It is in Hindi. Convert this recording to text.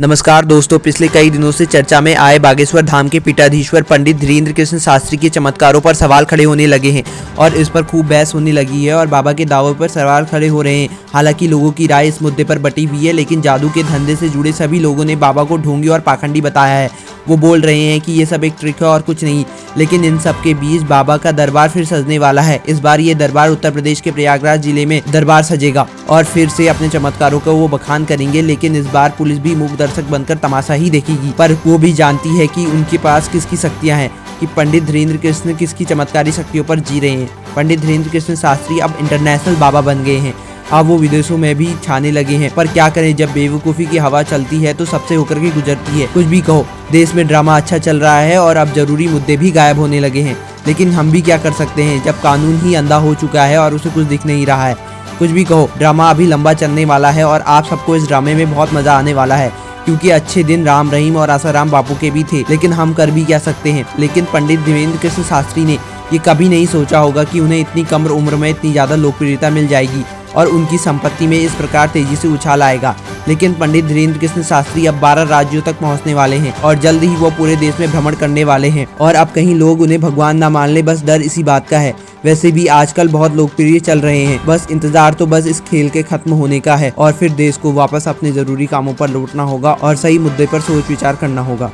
नमस्कार दोस्तों, पिछले कई दिनों से चर्चा में आए बागेश्वर धाम के पीठाधीश्वर पंडित धीरेन्द्र कृष्ण शास्त्री के चमत्कारों पर सवाल खड़े होने लगे हैं और इस पर खूब बहस होने लगी है और बाबा के दावों पर सवाल खड़े हो रहे हैं। हालाँकि लोगों की राय इस मुद्दे पर बटी हुई है, लेकिन जादू के धंधे से जुड़े सभी लोगों ने बाबा को ढोंगी और पाखंडी बताया है। वो बोल रहे हैं कि ये सब एक ट्रिक है और कुछ नहीं। लेकिन इन सब के बीच बाबा का दरबार फिर सजने वाला है। इस बार ये दरबार उत्तर प्रदेश के प्रयागराज ज़िले में दरबार सजेगा और फिर से अपने चमत्कारों को वो बखान करेंगे, लेकिन इस बार पुलिस भी मूक दर्शक बनकर तमाशा ही देखेगी। पर वो भी जानती है कि उनके पास किसकी शक्तियाँ हैं, कि पंडित धीरेन्द्र कृष्ण किसकी चमत्कारी शक्तियों पर जी रहे हैं। पंडित धीरेन्द्र कृष्ण शास्त्री अब इंटरनेशनल बाबा बन गए हैं। अब वो विदेशों में भी छाने लगे हैं। पर क्या करें, जब बेवकूफ़ी की हवा चलती है तो सबसे होकर के गुजरती है। कुछ भी कहो, देश में ड्रामा अच्छा चल रहा है और अब ज़रूरी मुद्दे भी गायब होने लगे हैं। लेकिन हम भी क्या कर सकते हैं, जब कानून ही अंधा हो चुका है और उसे कुछ दिख नहीं रहा है। कुछ भी कहो, ड्रामा अभी लंबा चलने वाला है और आप सबको इस ड्रामे में बहुत मज़ा आने वाला है, क्योंकि अच्छे दिन राम रहीम और आसाराम बापू के भी थे। लेकिन हम कर भी क्या सकते हैं? लेकिन पंडित देवेंद्र कृष्ण शास्त्री ने ये कभी नहीं सोचा होगा कि उन्हें इतनी कम उम्र में इतनी ज़्यादा लोकप्रियता मिल जाएगी। और उनकी संपत्ति में इस प्रकार तेज़ी से उछाल आएगा। लेकिन पंडित धीरेन्द्र कृष्ण शास्त्री अब 12 राज्यों तक पहुँचने वाले हैं और जल्द ही वो पूरे देश में भ्रमण करने वाले हैं। और अब कहीं लोग उन्हें भगवान ना मान ले बस डर इसी बात का है। वैसे भी आजकल बहुत लोकप्रिय चल रहे हैं। बस इंतज़ार तो बस इस खेल के खत्म होने का है और फिर देश को वापस अपने ज़रूरी कामों पर लौटना होगा और सही मुद्दे पर सोच विचार करना होगा।